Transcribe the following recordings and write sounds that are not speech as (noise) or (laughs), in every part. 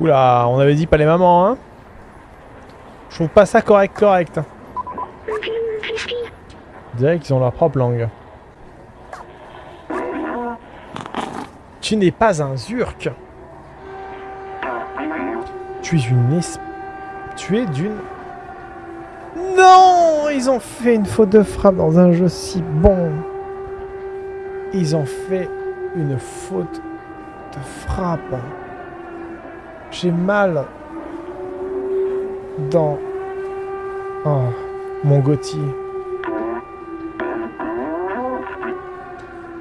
Oula, on avait dit pas les mamans, hein Je trouve pas ça correct, correct. On dirait qu'ils ont leur propre langue. Tu n'es pas un Zurk. Tu es une es... Tu es d'une... Non Ils ont fait une faute de frappe dans un jeu si bon. Ils ont fait une faute de frappe. J'ai mal dans... Oh, mon Gauthier.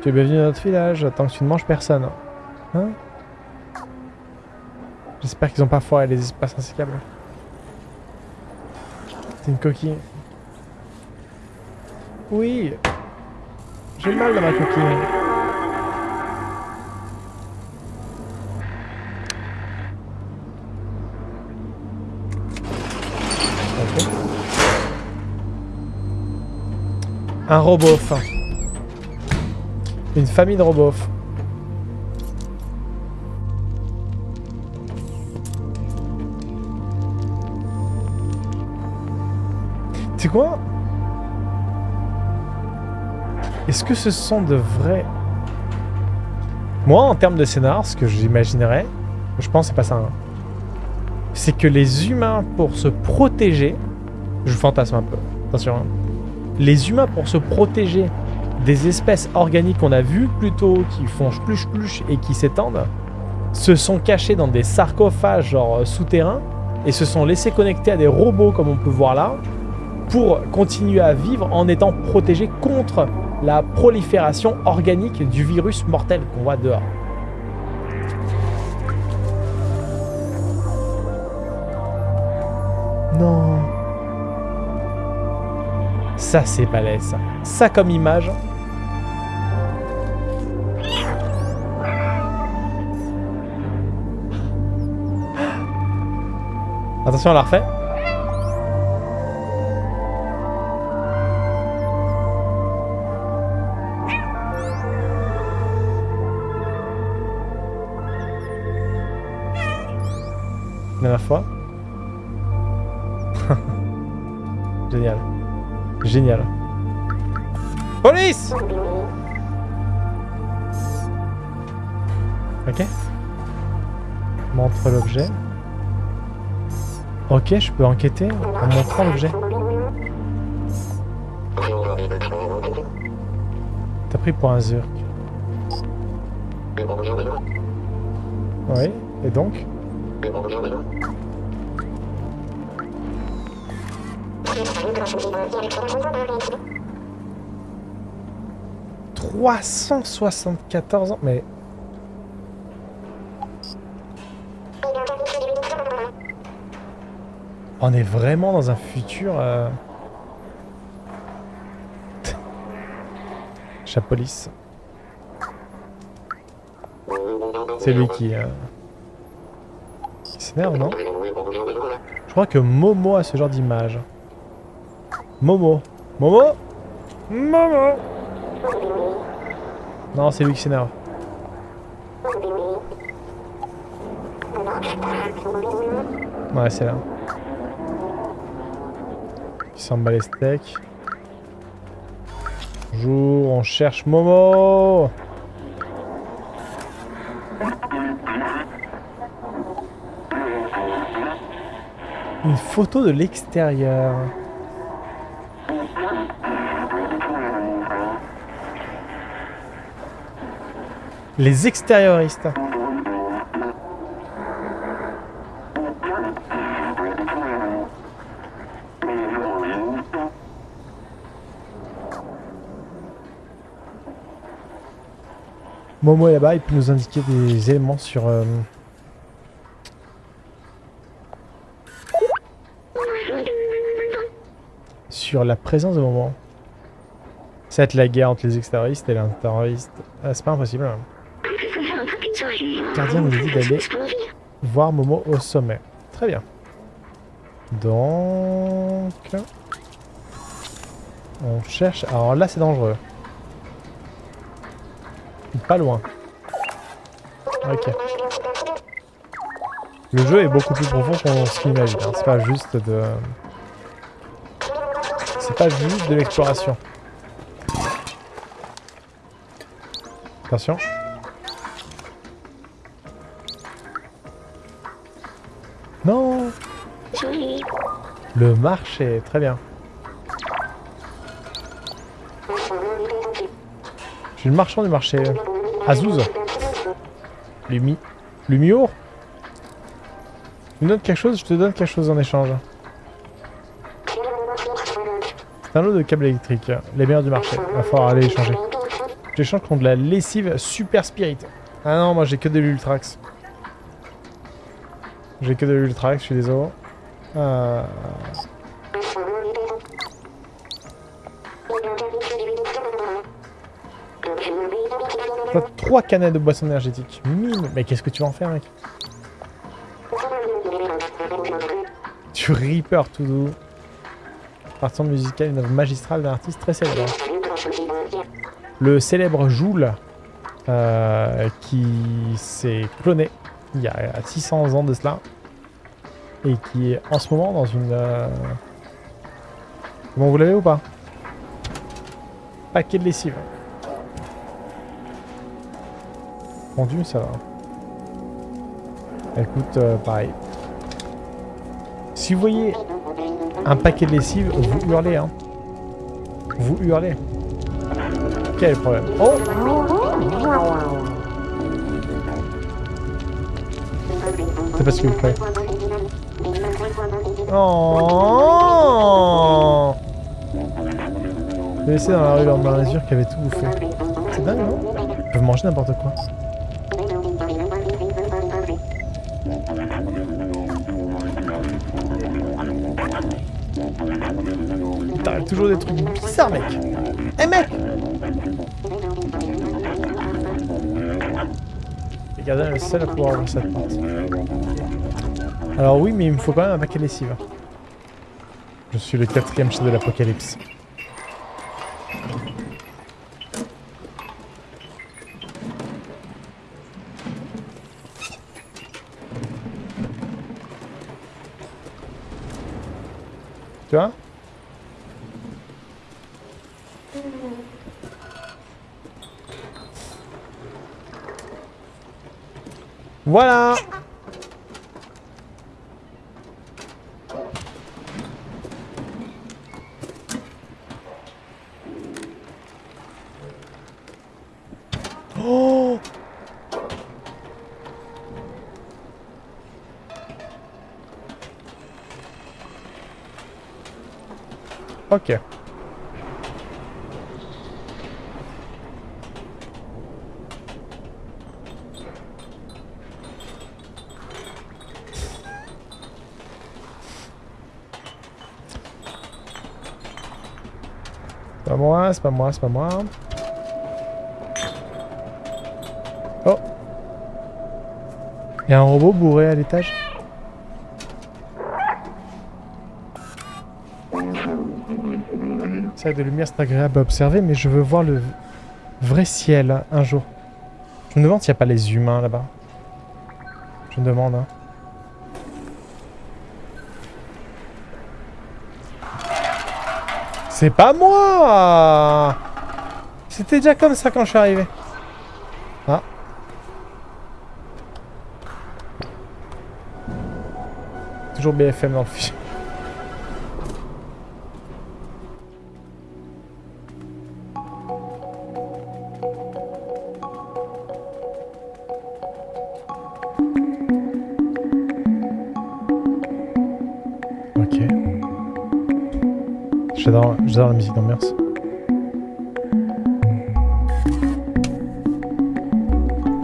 Tu es bienvenu dans notre village, tant que tu ne manges personne. Hein J'espère qu'ils n'ont pas foiré les espaces insécables. C'est une coquille. Oui J'ai mal dans ma coquille. Un robot. Une famille de robots. C'est quoi? Est-ce que ce sont de vrais... Moi, en termes de scénar, ce que j'imaginerais, je pense c'est pas ça. hein. C'est que les humains, pour se protéger... Je fantasme un peu, attention. hein. Les humains, pour se protéger des espèces organiques qu'on a vues plus tôt, qui font splush splush et qui s'étendent, se sont cachés dans des sarcophages genre euh, souterrains et se sont laissés connecter à des robots comme on peut voir là pour continuer à vivre en étant protégés contre la prolifération organique du virus mortel qu'on voit dehors. Ça c'est balèze ça. Comme image. Attention, on la refait. Ok, je peux enquêter en montrant l'objet. T'as pris pour un Zurk. Oui, et donc « 374 ans Mais... On est vraiment dans un futur... Euh... (laughs) Chapolis. C'est lui qui... Euh... qui s'énerve, non? Je crois que Momo a ce genre d'image. Momo. Momo? Momo Non, c'est lui qui s'énerve. Ouais, c'est là. S'en. Bonjour, on cherche Momo Une photo de l'extérieur. Les extérioristes. Momo est là-bas, il peut nous indiquer des éléments sur... euh, sur la présence de Momo. Ça va être la guerre entre les extérioristes et les terroristes. Ah, c'est pas impossible. hein. Gardien nous dit d'aller voir Momo au sommet. Très bien. Donc... On cherche... Alors là, c'est dangereux. Pas loin. Ok. Le jeu est beaucoup plus profond qu'on se l'imagine. hein. C'est pas juste de... C'est pas juste de l'exploration. Attention. Non Le marché, très bien. Je suis le marchand du marché. Azouz. Lumi. Lumiour Tu me donnes quelque chose, je te donne quelque chose en échange. C'est un lot de câbles électriques. Les meilleurs du marché. Va falloir aller échanger. J'échange contre de la lessive super spirit. Ah non, moi j'ai que de l'ultrax. J'ai que de l'ultrax, je suis désolé. Euh... T'as trois canettes de boissons énergétiques. Mime Mais qu'est-ce que tu vas en faire, mec Tu Reaper tout doux. Partant musicale, une œuvre magistrale d'un artiste très célèbre. Le célèbre Joule, euh, qui s'est cloné il y a 600 ans de cela, et qui est en ce moment dans une... Euh... Bon, vous l'avez ou pas? Paquet de lessive. Ça va. Écoute, euh, pareil. Si vous voyez un paquet de lessive, vous hurlez, hein. Vous hurlez. Quel problème Oh C'est parce que vous croyez. Oh J'ai laissé dans la rue la mesure qui avait tout bouffé. C'est dingue, non? Peuvent manger n'importe quoi. Toujours des trucs bizarres, mec Eh mec Les gardiens seul à pouvoir cette porte. Alors oui, mais il me faut quand même un paquet de lessive. Je suis le quatrième chef de l'apocalypse. Voilà Oh Ok. C'est pas c'est pas moi, c'est pas moi. Oh Il y a un robot bourré à l'étage C'est de lumière, c'est agréable à observer, mais je veux voir le vrai ciel un jour. Je me demande s'il n'y a pas les humains là-bas. Je me demande. Hein. C'est pas moi C'était déjà comme ça quand je suis arrivé. Ah. Toujours BFM dans le fichier. J'adore la musique d'ambiance.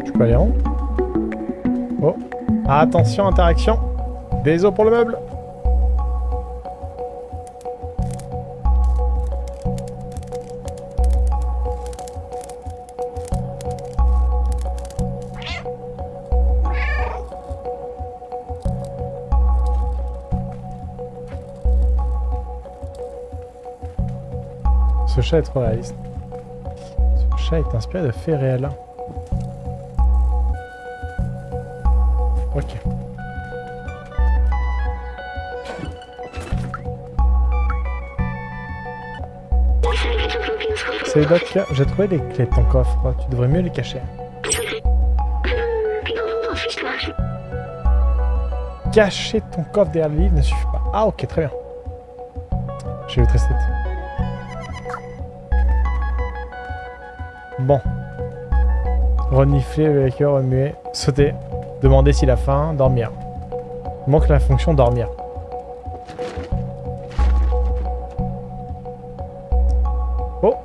Je peux aller en haut Oh. Attention, interaction. Des os pour le meuble. chat trop réaliste. Ce chat est inspiré de faits réels. Ok. Salut Doc, j'ai trouvé les clés de ton coffre, tu devrais mieux les cacher. Cacher ton coffre derrière le livre ne suffit pas. Ah ok, très bien. Je vais le tester. Renifler le cœur, remuer, sauter, demander s'il a faim, dormir. Manque la fonction dormir. Oh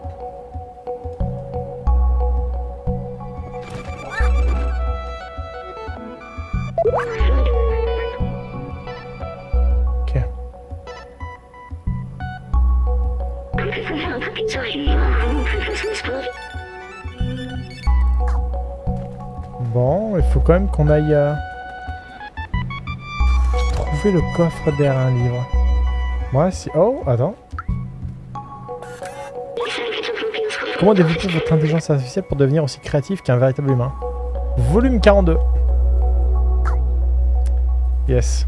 Ok. Il faut quand même qu'on aille euh, trouver le coffre derrière un livre. Moi, si... Oh, attends. Comment développer votre intelligence artificielle pour devenir aussi créatif qu'un véritable humain? Volume 42. Yes.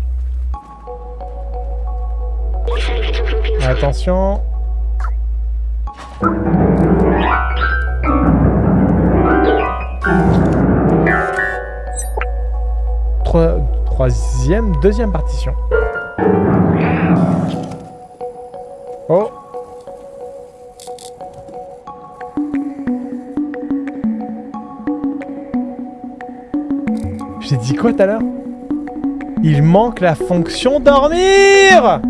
Attention. Troisième, deuxième partition. Oh. J'ai dit quoi tout à l'heure? Il manque la fonction dormir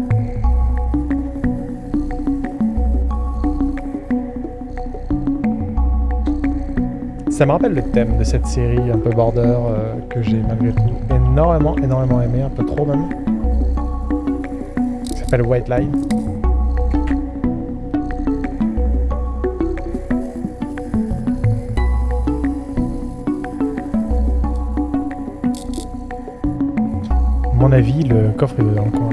Ça me rappelle le thème de cette série un peu border euh, que j'ai malgré tout énormément, énormément aimé, un peu trop même. Ça s'appelle White Line. Mon avis, le coffre est dans le coin.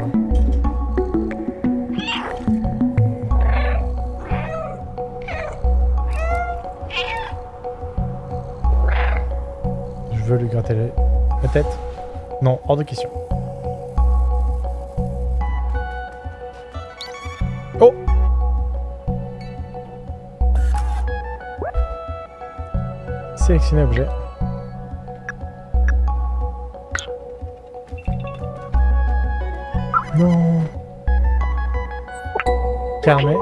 Je veux lui gratter la tête. Non, hors de question. Oh Sélectionner objet. Non Carnet.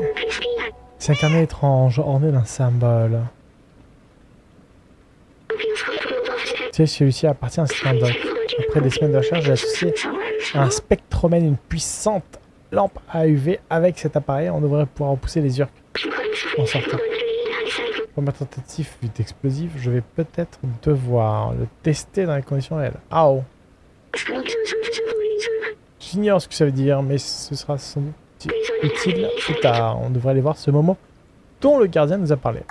C'est un carnet étrange, orné d'un symbole. Tu sais, celui-ci appartient à un doc. Après des semaines de recherche, j'ai associé un spectromène, une puissante lampe à UV. Avec cet appareil, on devrait pouvoir repousser les urques en sortant. Première tentative vite explosif, je vais peut-être devoir le tester dans les conditions réelles. Ah oh J'ignore ce que ça veut dire, mais ce sera sans doute utile plus tard. On devrait aller voir ce moment dont le gardien nous a parlé.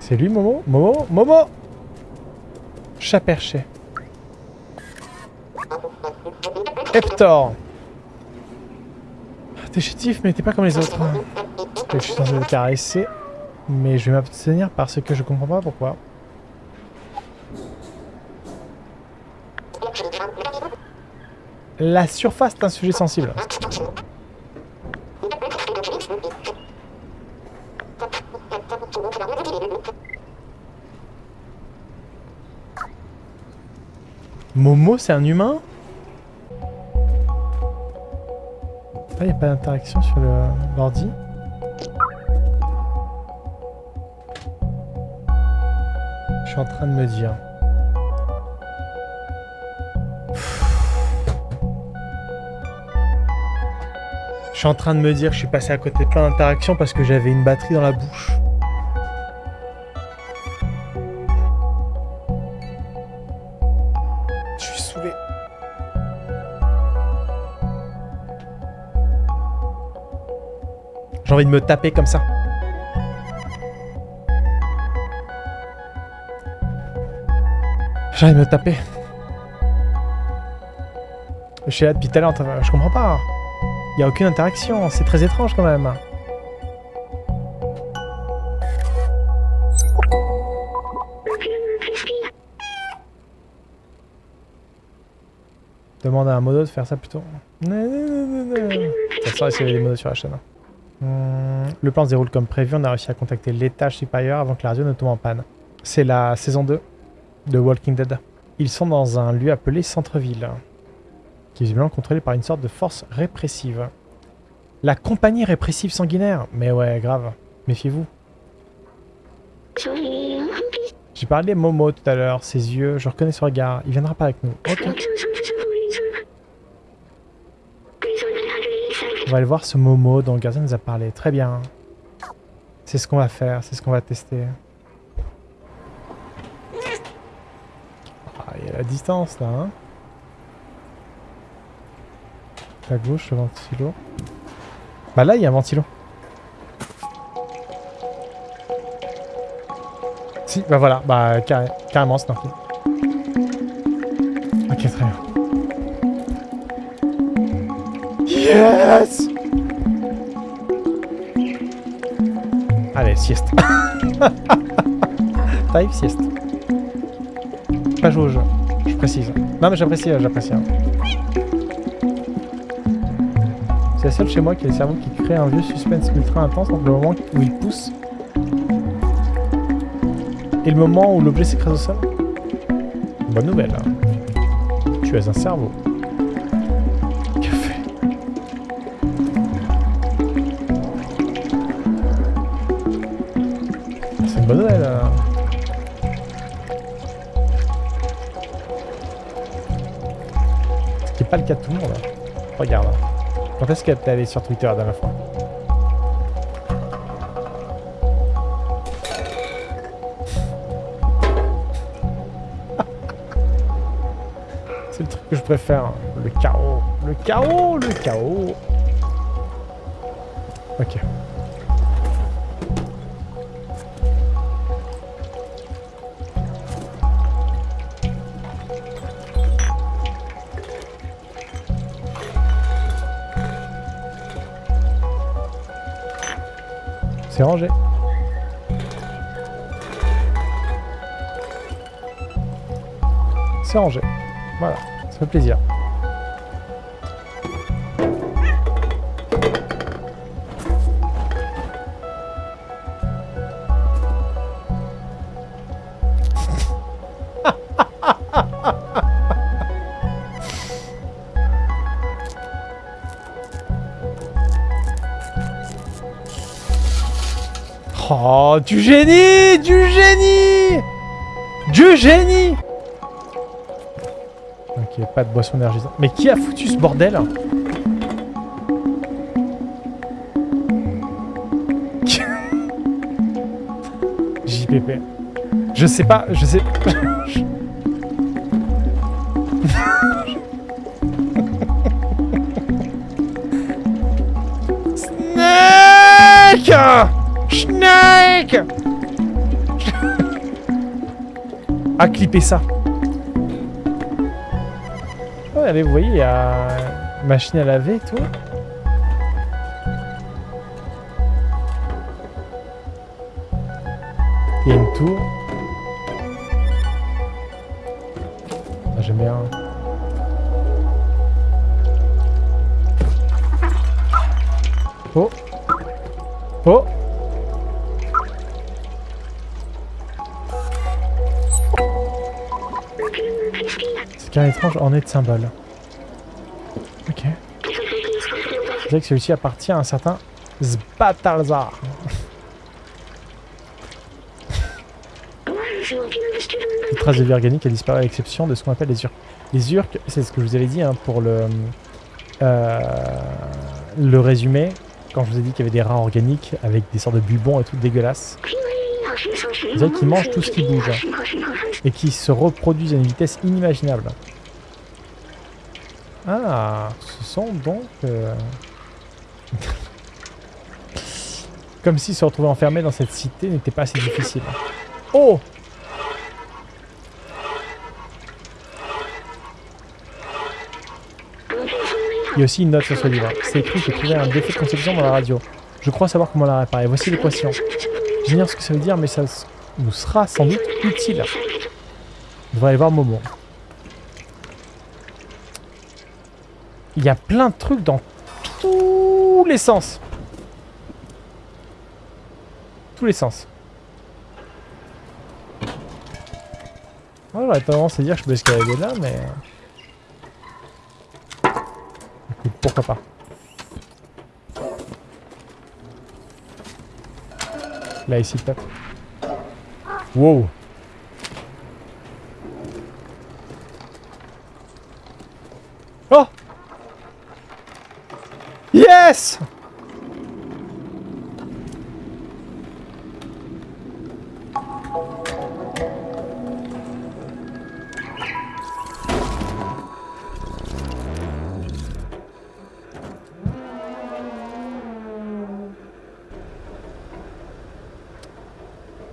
C'est lui, Momo? Momo? Momo? Chat perché. Hector T'es chétif, mais t'es pas comme les autres. Je suis censé le caresser, mais je vais m'abstenir parce que je comprends pas pourquoi. La surface est un sujet sensible. Momo, c'est un humain Ah, il a pas d'interaction sur l'ordi. Je suis en train de me dire. Je suis en train de me dire, je suis passé à côté de plein d'interactions parce que j'avais une batterie dans la bouche. De me taper comme ça. J'ai envie de me taper. Je suis là depuis tout à l'heure, je comprends pas. Il y a aucune interaction, c'est très étrange quand même. Demande à un modo de faire ça plutôt. Ça sort, il y des modos sur la chaîne. hein. Le plan se déroule comme prévu. On a réussi à contacter l'étage supérieur avant que la radio ne tombe en panne. C'est la saison 2 de Walking Dead. Ils sont dans un lieu appelé Centre-Ville, qui est visiblement contrôlé par une sorte de force répressive. La compagnie répressive sanguinaire Mais ouais, grave. Méfiez-vous. J'ai parlé Momo tout à l'heure, ses yeux, je reconnais son regard. Il viendra pas avec nous. On va aller voir ce Momo dont le gardien nous a parlé. Très bien. C'est ce qu'on va faire, c'est ce qu'on va tester. Ah, il y a la distance là, hein. À gauche, le ventilo. Bah là, il y a un ventilo. Si, bah voilà, bah carré, carrément, c'est. Ok, très bien. Yes Allez, sieste. (laughs) Type sieste. Pas jeu, je précise. Non mais j'apprécie, j'apprécie. hein. C'est la seule chez moi qui a le cerveau qui crée un vieux suspense ultra intense entre le moment où il pousse et le moment où l'objet s'écrase au sol. Bonne nouvelle. hein. Tu as un cerveau. Tout le monde. hein. Regarde. hein. Quand est-ce qu'elle t'es allé sur Twitter la dernière fois (laughs) C'est le truc que je préfère. hein. Le chaos. Le chaos, le chaos. Ok. C'est rangé. C'est rangé. Voilà, ça fait plaisir. Du génie Du génie Du génie Ok, pas de boisson énergisante. Mais qui a foutu ce bordel (laughs) JPP. Je sais pas, je sais... (laughs) Snake Snake Ah, clipper ça. Ouais, allez, vous voyez, il y a machine à laver et tout. Il y a une tour. Ah, J'aime bien. Oh Oh Qu'un étrange orné de symboles. Ok. Je dirais que celui-ci appartient à un certain Zbatalzar. Les traces de vie organique a disparu à l'exception de ce qu'on appelle les urques. Les urques, c'est ce que je vous avais dit hein, pour le, euh, le résumé, quand je vous ai dit qu'il y avait des rats organiques avec des sortes de bubons et tout dégueulasses. C'est-à-dire qu'ils mangent tout ce qui bouge et qui se reproduisent à une vitesse inimaginable. Ah, ce sont donc... euh, (laughs) Comme si se retrouver enfermé dans cette cité n'était pas assez difficile. Oh Il y a aussi une note sur ce livre. C'est écrit que trouvé un défaut de conception dans la radio. Je crois savoir comment la réparer. Voici l'équation. J'ignore ce que ça veut dire, mais ça nous sera sans doute utile. On devrait aller voir Momo. Il y a plein de trucs dans tous les sens. tous les sens. J'aurais tendance à dire que je peux escalader là, mais... Écoute, pourquoi pas. Là, ici, peut-être. Wow Oh Yes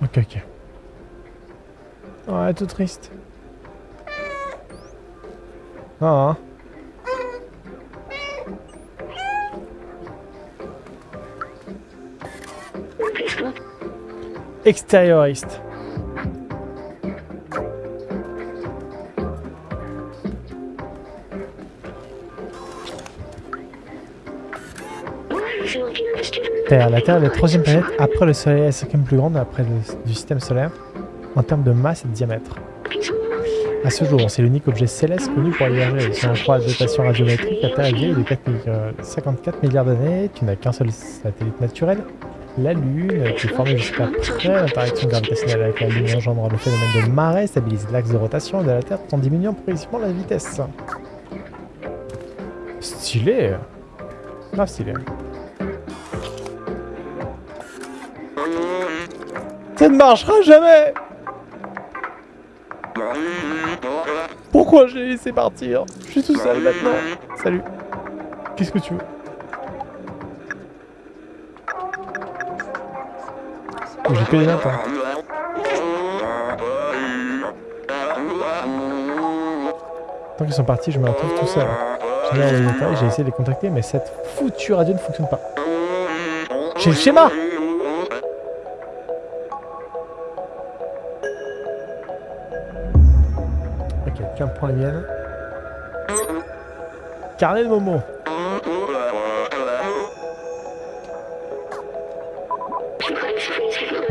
Ok, ok. Ouais, tout triste. Ah, hein. Extérioriste. Terre. La Terre est la troisième planète après le Soleil, la cinquième plus grande après le, du système solaire en termes de masse et de diamètre? À ce jour, c'est l'unique objet céleste connu pour émerger. Si on croit à la datation radiométrique, la Terre est vieille de 4 euh, 54 milliards d'années. Tu n'as qu'un seul satellite naturel, la Lune, qui formée jusqu'à après l'interaction gravitationnelle avec la Lune engendrant le phénomène de marée, stabilise l'axe de rotation de la Terre en diminuant progressivement la vitesse. Stylé Grave stylé. Ça ne marchera jamais Pourquoi je l'ai laissé partir? Je suis tout seul maintenant. Salut. Qu'est-ce que tu veux? J'ai que des hein. Tant qu'ils sont partis, je me retrouve tout seul. J'ai détails, essayé de les contacter, mais cette foutue radio ne fonctionne pas. J'ai le schéma Ok, qu'un point mienne. Carnet de Momo.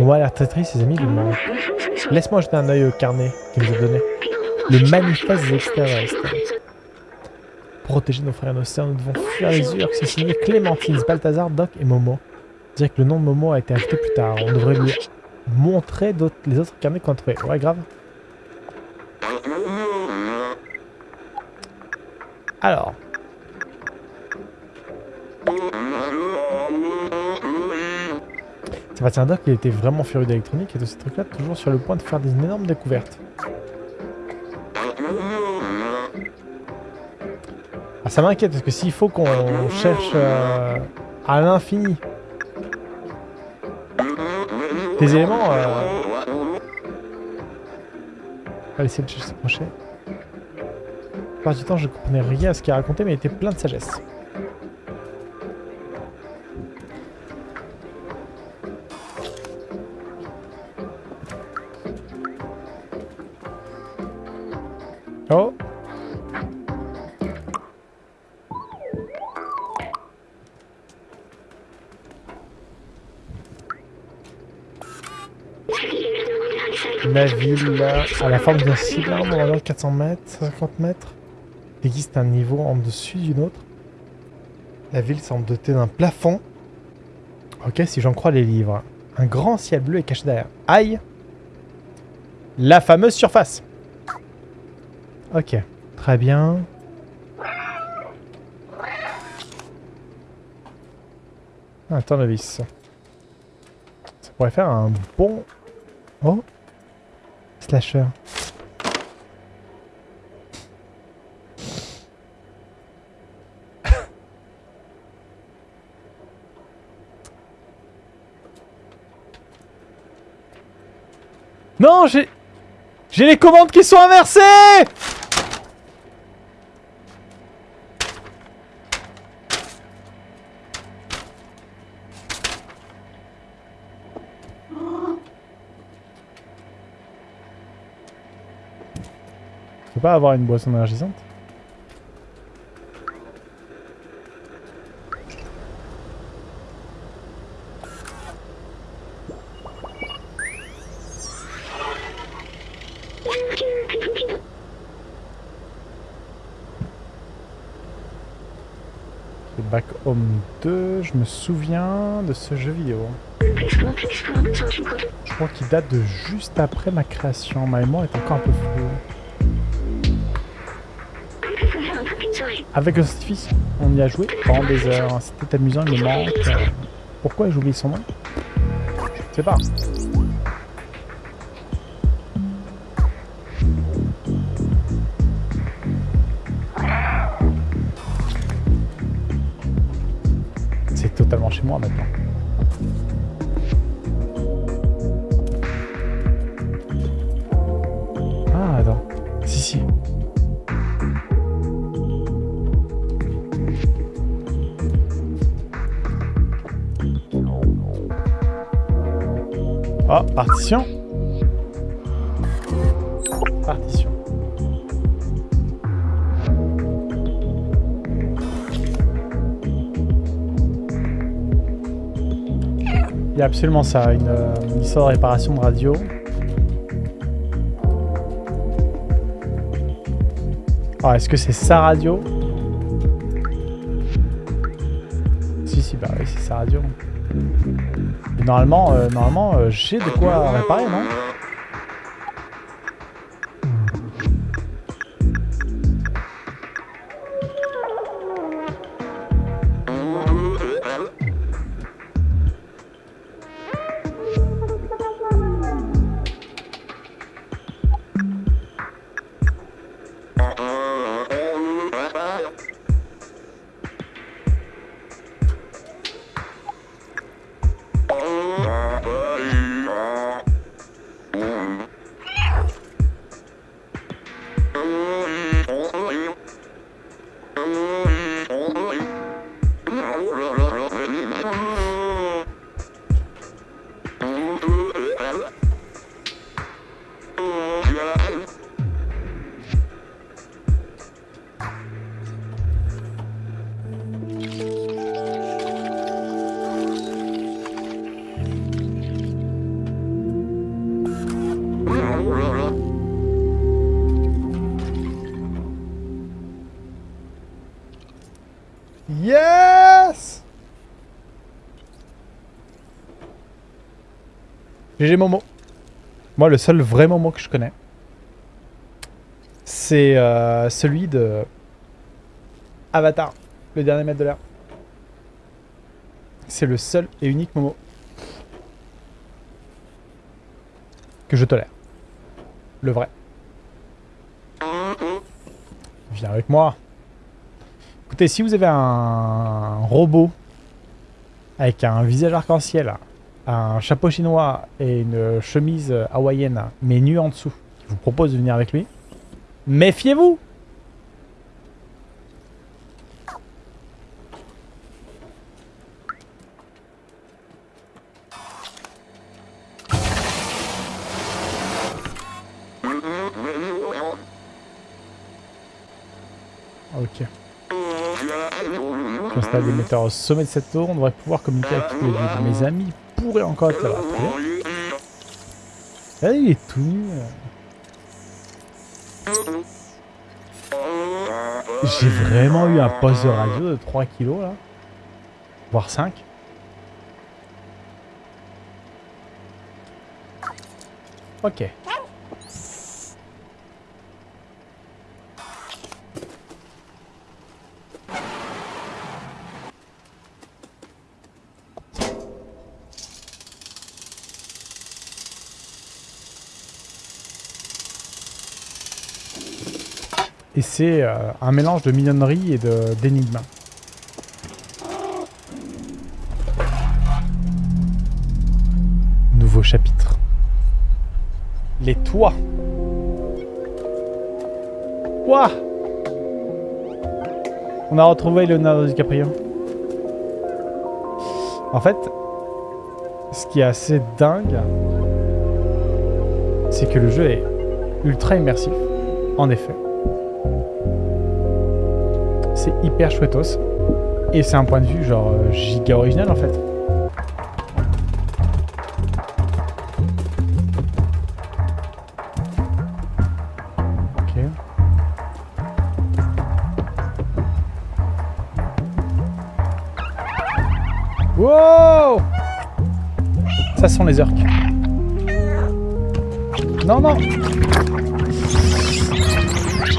On va l'air très triste, ses amis lui. Laisse-moi jeter un œil au carnet qu'il nous a donné. Le manifeste des. Pour protéger nos frères et nos sœurs, nous devons fuir les urques. C'est signé Clémentine, Balthazar, Doc et Momo. Dire que le nom de Momo a été ajouté plus tard. On devrait lui montrer les autres carnets qu'on a trouvés. Ouais, grave. Alors. Sébastien Doc, il était vraiment furieux d'électronique et de ces trucs-là, toujours sur le point de faire des énormes découvertes. Ah, ça m'inquiète parce que s'il faut qu'on cherche euh, à l'infini des éléments, euh, on va essayer de s'approcher. La plupart du temps, je comprenais rien à ce qu'il racontait, mais il était plein de sagesse. Ville, là, à la forme d'un cylindre, on va dire 400 mètres, 50 mètres. Il existe un niveau en dessus d'une autre. La ville semble dotée d'un plafond. Ok, si j'en crois les livres. Un grand ciel bleu est caché derrière. Aïe La fameuse surface Ok, très bien. Un tournevis. Ça pourrait faire un bon... Oh (laughs) Non, j'ai... J'ai les commandes qui sont inversées peux pas avoir une boisson énergisante Back Home 2, je me souviens de ce jeu vidéo. Je crois qu'il date de juste après ma création. Ma mémoire est encore un peu floue. Avec scientifique, on y a joué pendant des heures. C'était amusant, il me manque. Pourquoi j'ai oublié son nom? Je sais pas. C'est totalement chez moi maintenant. Absolument ça, une, une histoire de réparation de radio. Ah, est-ce que c'est sa radio? Si, si, bah oui, c'est sa radio. Normalement, euh, normalement euh, j'ai de quoi réparer, non? GG Momo. Moi, le seul vrai Momo que je connais, c'est euh, celui de Avatar, le dernier maître de l'air. C'est le seul et unique Momo que je tolère. Le vrai. Viens avec moi. Écoutez, si vous avez un robot avec un visage arc-en-ciel, un chapeau chinois et une chemise hawaïenne, mais nue en dessous, qui vous propose de venir avec lui, méfiez-vous Ok. J'installe des metteurs au sommet de cette tour. On devrait pouvoir communiquer avec les. Mes amis encore bien. Ah, il est tout nu. J'ai vraiment eu un poste de radio de 3 kilos là. Voire 5. Ok. C'est euh, un mélange de mignonnerie et d'énigmes. Nouveau chapitre. Les toits. Quoi? On a retrouvé Leonardo DiCaprio. En fait, ce qui est assez dingue, c'est que le jeu est ultra immersif, en effet. C'est hyper chouettos. Et c'est un point de vue genre euh, giga original en fait. Ok. Wow Ça sont les orques. Non, non Je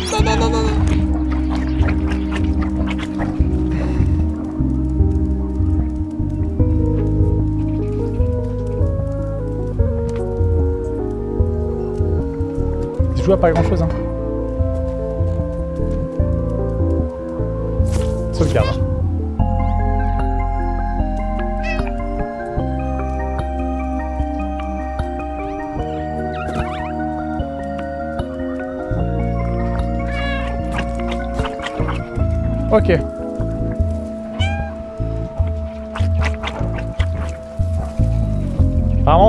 joue à pas grand chose, hein.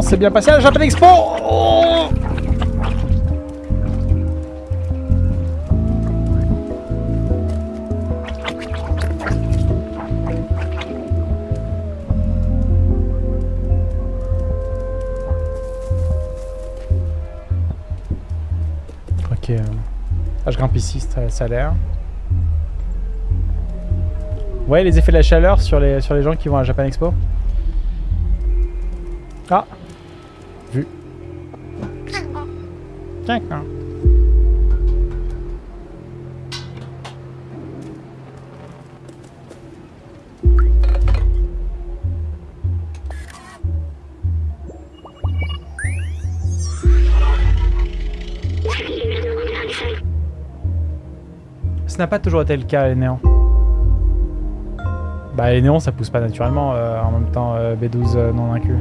C'est bien passé à la Japan Expo oh Ok. Ah, je grimpe ici, ça, a l'air. Ouais, les effets de la chaleur sur les, sur les gens qui vont à Japan Expo. Ah Ce n'a pas toujours été le cas, les néons. Bah les néons ça pousse pas naturellement euh, en même temps euh, B12 euh, non inclus.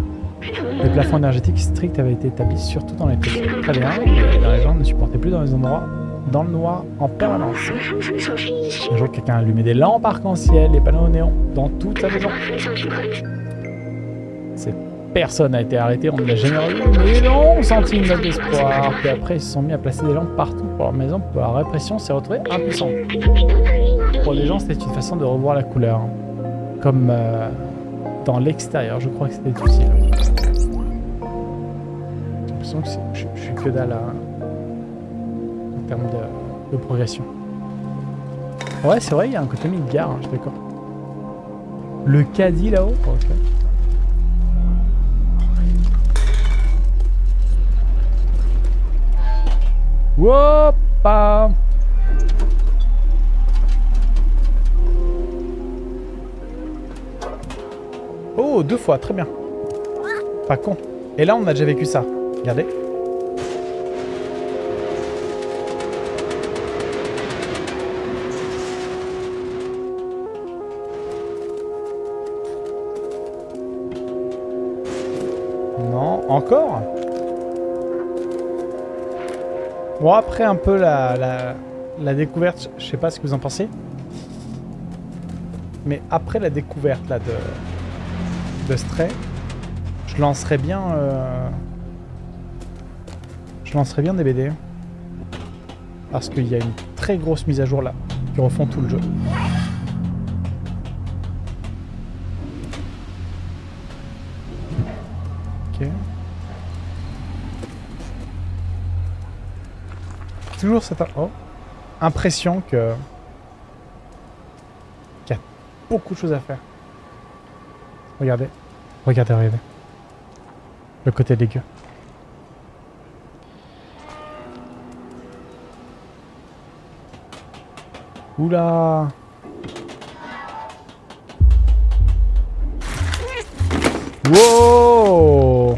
Les plafonds énergétiques stricts avaient été établis surtout dans les très bien, mais les gens ne supportaient plus dans les endroits dans le noir en permanence. Un jour quelqu'un a allumé des lampes arc-en-ciel, des panneaux néons dans toute sa maison. Cette personne a été arrêtée, on ne l'a jamais revu, mais non, on sentit une note d'espoir. Puis après ils se sont mis à placer des lampes partout pour leur maison, pour la répression s'est retrouvée impuissante. Pour les gens c'était une façon de revoir la couleur comme euh, dans l'extérieur. Je crois que c'était utile. L'impression que je, je suis que dalle en termes de, progression. Ouais, c'est vrai, il y a un côté Midgar, hein, je suis d'accord. Le caddie là-haut Ok. Woppa Oh, deux fois, très bien. Pas con. Et là, on a déjà vécu ça. Regardez. Non, encore Bon, après un peu la, la, la découverte, je sais pas ce que vous en pensez. Mais après la découverte là de, de Stray, je lancerais bien... euh, je lancerais bien des BD. Parce qu'il y a une très grosse mise à jour là, qui refont tout le jeu. Ok. Toujours cette oh, impression que... qu'il y a beaucoup de choses à faire. Regardez. Regardez, regardez. Le côté dégueu. Oula. Wow.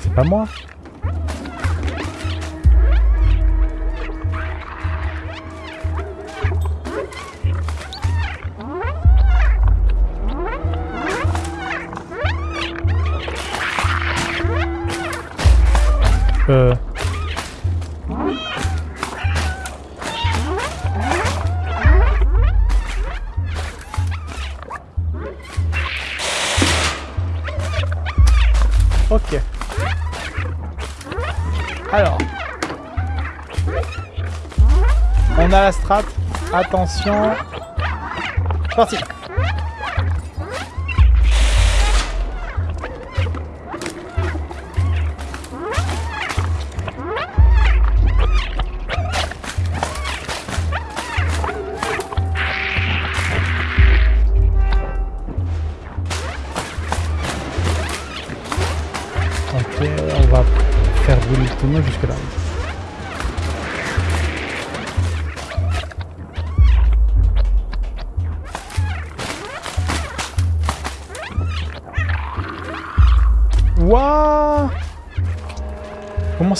C'est pas moi Attention. Parti.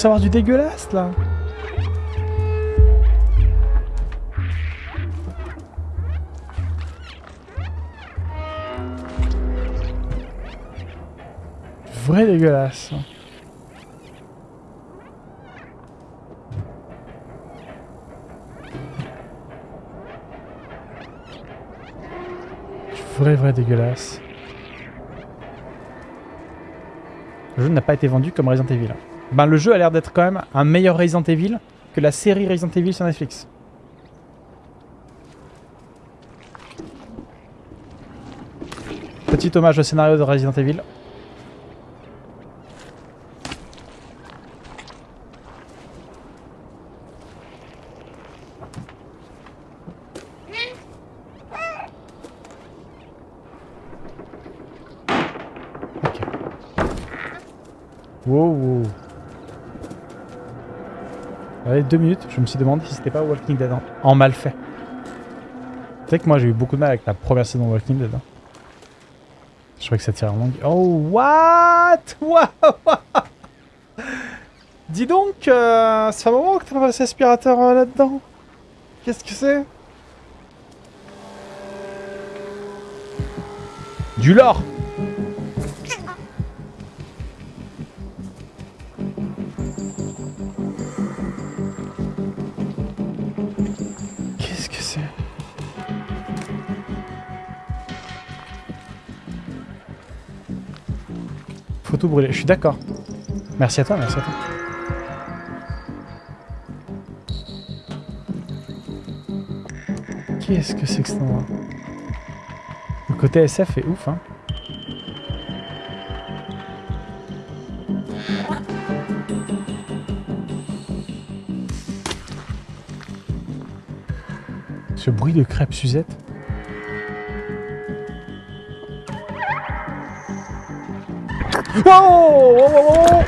Commence avoir du dégueulasse là Vrai dégueulasse. Vrai, vrai dégueulasse. Le jeu n'a pas été vendu comme Resident Evil. Ben, le jeu a l'air d'être quand même un meilleur Resident Evil que la série Resident Evil sur Netflix. Petit hommage au scénario de Resident Evil. Ok. Wow, wow. Deux minutes, je me suis demandé si c'était pas Walking Dead en, en mal fait. Tu sais que moi j'ai eu beaucoup de mal avec la première saison de Walking Dead. hein. Je croyais que ça tirait en longue. Oh, what? (laughs) Dis donc, euh, ça fait un moment que t'as pas passé aspirateur euh, là-dedans. Qu'est-ce que c'est? Du lore Faut tout brûler, je suis d'accord. Merci à toi, merci à toi. Qu'est-ce que c'est que cet endroit? Le côté SF est ouf, hein. Ce bruit de crêpe Suzette? Wow, wow, wow,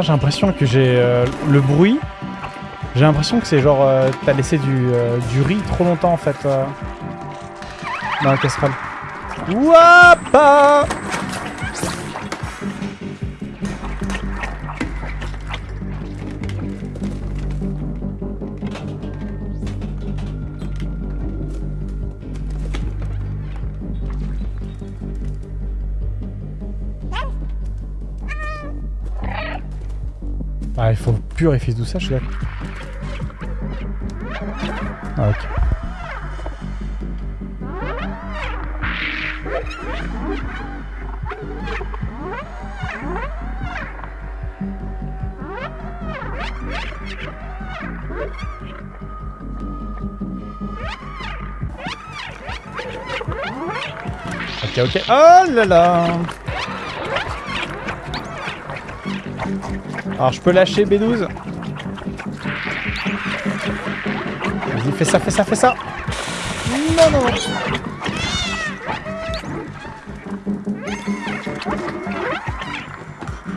J'ai l'impression que j'ai euh, le bruit. J'ai l'impression que c'est genre euh, t'as laissé du, euh, du riz trop longtemps en fait euh, dans la casserole. Wapa il faut purifier tout ça, je suis d'accord. Ah, ok. Ok, ok. Oh là là Alors je peux lâcher B12 Vas-y, fais ça, fais ça, fais ça Non, non,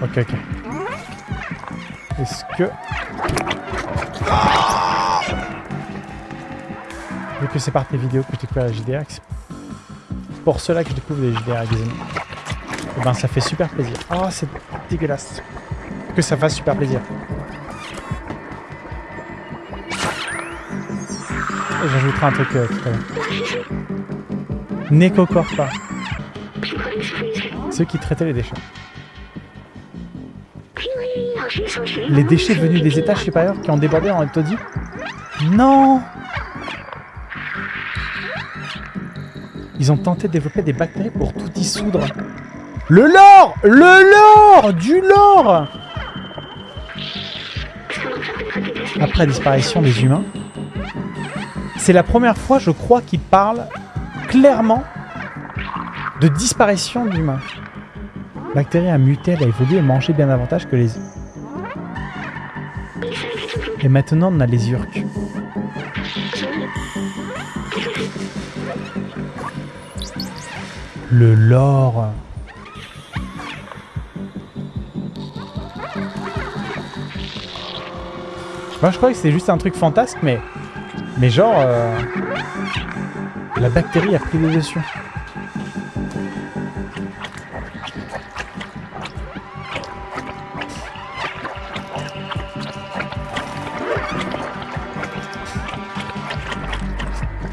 Ok, ok. Est-ce que... Vu que c'est par tes vidéos que tu découvres la JDR, c'est pour cela que je découvre les JDR amis. Eh ben ça fait super plaisir. Oh, c'est dégueulasse. Que ça fasse super plaisir. J'ajouterai un truc euh, tout à. Ceux qui traitaient les déchets. Les déchets venus des étages supérieurs qui ont débordé en taudis Non Ils ont tenté de développer des bactéries pour tout dissoudre. Le lore Le lore Du lore La disparition des humains, c'est la première fois, je crois, qu'ils parlent clairement de disparition d'humains. Bactérie a muté, elle a évolué et mangé bien davantage que les... Et maintenant, on a les urques. Le lore. Moi je croyais que c'était juste un truc fantasque, mais... Mais genre... euh, La bactérie a pris le dessus.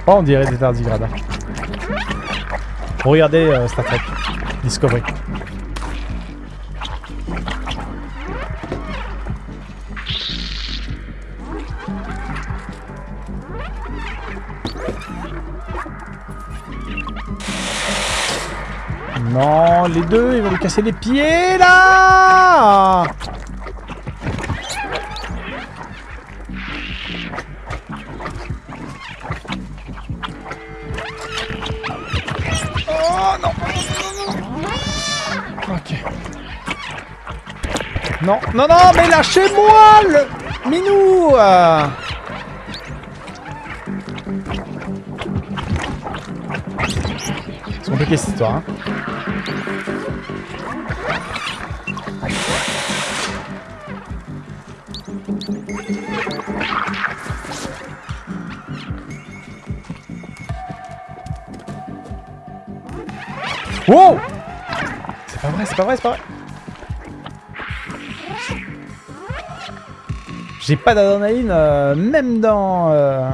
Oh, on dirait des tardigrades. Regardez euh, Star Discovery. Les deux, ils vont lui casser les pieds là Oh non Ok. Non, non, non, mais lâchez-moi le minou euh. C'est compliqué cette histoire. Hein. C'est pas vrai, c'est pas vrai. J'ai pas d'adrénaline, euh, même dans... euh,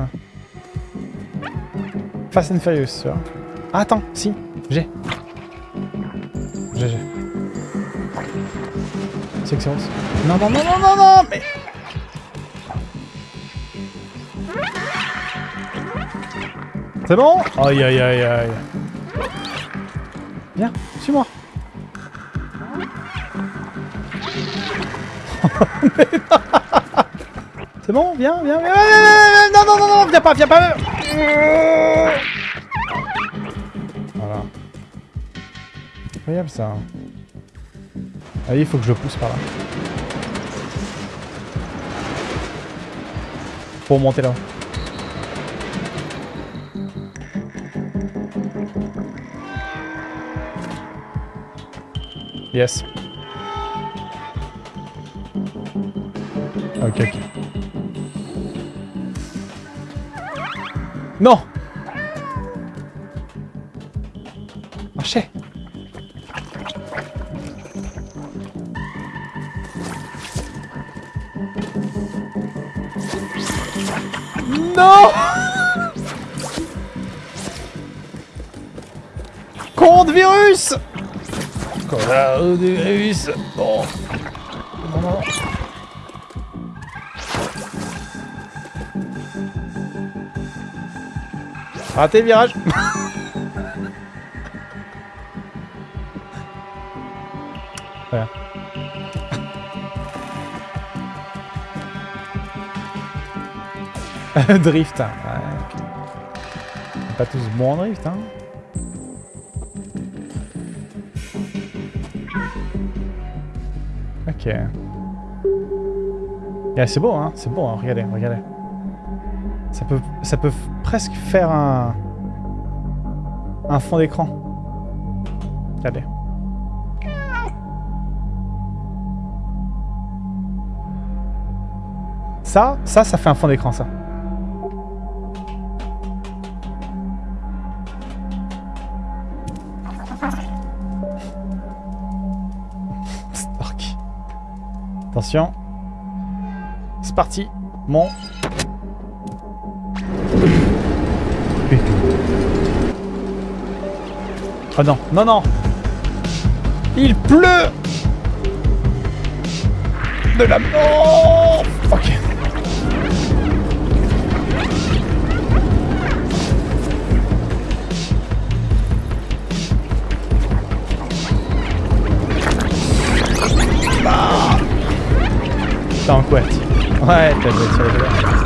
Fast and Furious, tu vois. Ah, attends, si, j'ai. J'ai, j'ai. Rose. Non, non, non, non, non, non, mais... C'est bon? Aïe, aïe, aïe, aïe. Viens, suis-moi. C'est bon, viens, viens, viens, non, non, non, non, viens pas, viens pas. Voilà. Incroyable ça. Ah oui, il faut que je pousse par là. Pour monter là. Yes. Ok, ok. Non. Marchez Non. Compte virus. Coronavirus. Bon. Raté virage Voilà. (laughs) drift, hein. Ouais, ok. On est Pas tous bons en drift, hein. Ok. Yeah, c'est beau, hein. C'est beau, hein. Regardez, regardez. Ça peut, ça peut presque faire un, un fond d'écran. Regardez. Ça, ça, ça fait un fond d'écran, ça. (laughs) Stark. Attention. C'est parti. Mon. Oh non, non, non Il pleut De la... Oh Ok. Ah T'es en couette. Ouais, t'as joué sur doigts.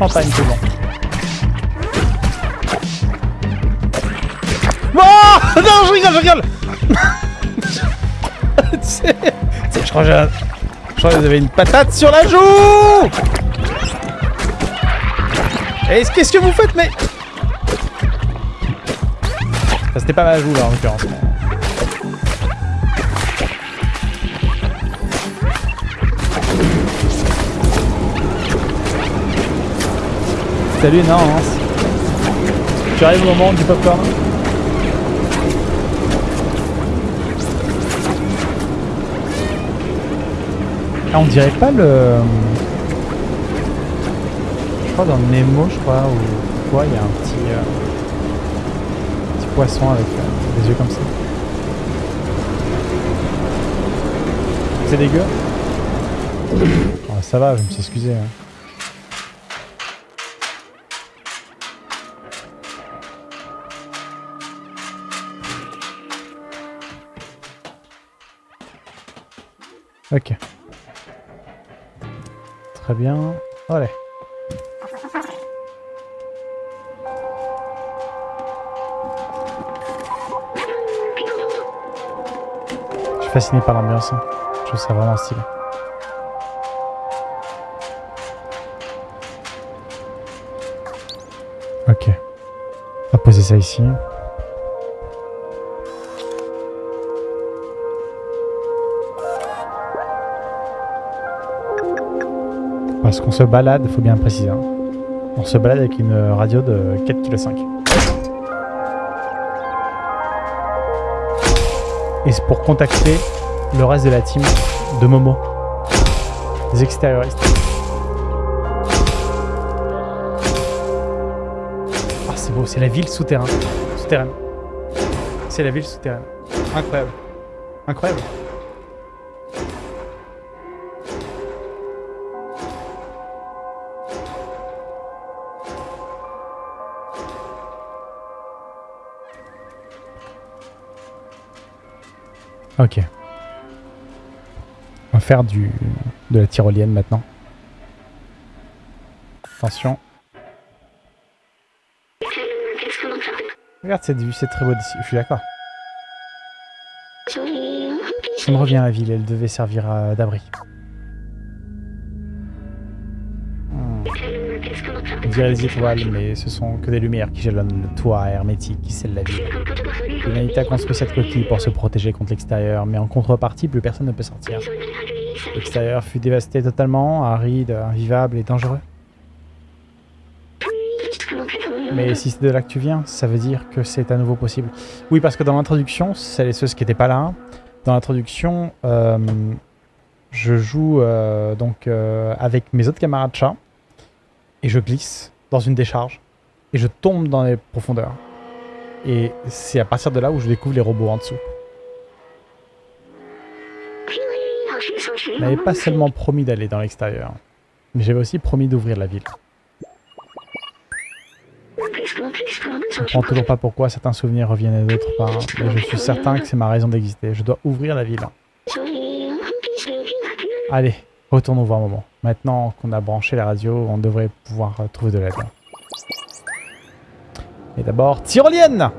Champagne, c'est bon. Oh (laughs) Non, je rigole, je rigole (laughs) je crois que vous avez une patate sur la joue Et qu'est-ce que vous faites, mais... Ça, c'était pas ma joue, là, en l'occurrence. Salut, non. Tu arrives au moment du popcorn Ah, on dirait pas le... Je crois dans Nemo, je crois, ou quoi, il y a un petit... euh, petit poisson avec euh, des yeux comme ça. C'est dégueu (coughs) Oh, Ça va, je me suis excusé. hein. Allez. Je suis fasciné par l'ambiance. hein. Je trouve ça vraiment stylé. Ok. On va poser ça ici. Parce qu'on se balade, faut bien préciser. hein. On se balade avec une radio de 4,5 kg. Et c'est pour contacter le reste de la team de Momo. Des extérioristes. Ah c'est beau, c'est la ville souterraine. Souterraine. C'est la ville souterraine. Incroyable. Incroyable. Ok. On va faire du de la tyrolienne maintenant. Attention. Regarde cette vue, c'est très beau d'ici. Je suis d'accord. Ça me revient à la ville, elle devait servir d'abri. Hmm. On dirait des étoiles, mais ce sont que des lumières qui jalonnent le toit hermétique qui scelle la ville. L'humanité a construit cette coquille pour se protéger contre l'extérieur, mais en contrepartie, plus personne ne peut sortir. L'extérieur fut dévasté totalement, aride, invivable et dangereux. Mais si c'est de là que tu viens, ça veut dire que c'est à nouveau possible. Oui, parce que dans l'introduction, celles et ceux qui n'étaient pas là, dans l'introduction, euh, je joue euh, donc euh, avec mes autres camarades chats et je glisse dans une décharge et je tombe dans les profondeurs. Et c'est à partir de là où je découvre les robots en dessous. Je n'avais pas seulement promis d'aller dans l'extérieur, mais j'avais aussi promis d'ouvrir la ville. Je ne comprends toujours pas pourquoi certains souvenirs reviennent et d'autres pas, mais je suis certain que c'est ma raison d'exister. Je dois ouvrir la ville. Allez, retournons voir Momo. Maintenant qu'on a branché la radio, on devrait pouvoir trouver de l'aide. D'abord, tyrolienne